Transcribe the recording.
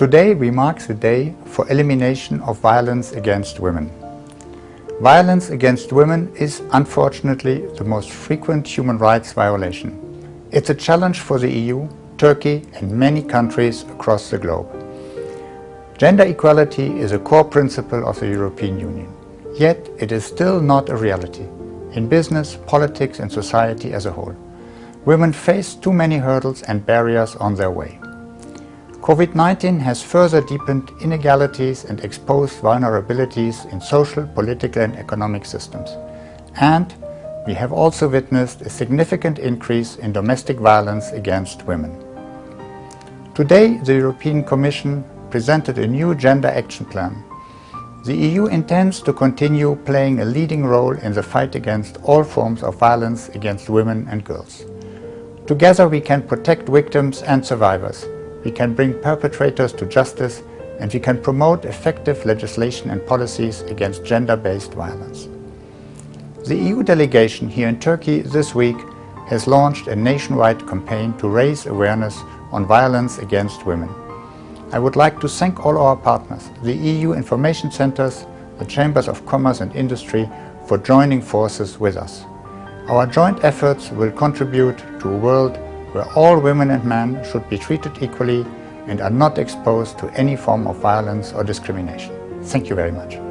Today we mark the day for elimination of violence against women. Violence against women is unfortunately the most frequent human rights violation. It's a challenge for the EU, Turkey and many countries across the globe. Gender equality is a core principle of the European Union. Yet it is still not a reality in business, politics and society as a whole. Women face too many hurdles and barriers on their way. COVID-19 has further deepened inegalities and exposed vulnerabilities in social, political and economic systems. And we have also witnessed a significant increase in domestic violence against women. Today, the European Commission presented a new Gender Action Plan. The EU intends to continue playing a leading role in the fight against all forms of violence against women and girls. Together we can protect victims and survivors, we can bring perpetrators to justice and we can promote effective legislation and policies against gender-based violence. The EU delegation here in Turkey this week has launched a nationwide campaign to raise awareness on violence against women. I would like to thank all our partners, the EU information centers, the Chambers of Commerce and Industry for joining forces with us. Our joint efforts will contribute to a world where all women and men should be treated equally and are not exposed to any form of violence or discrimination. Thank you very much.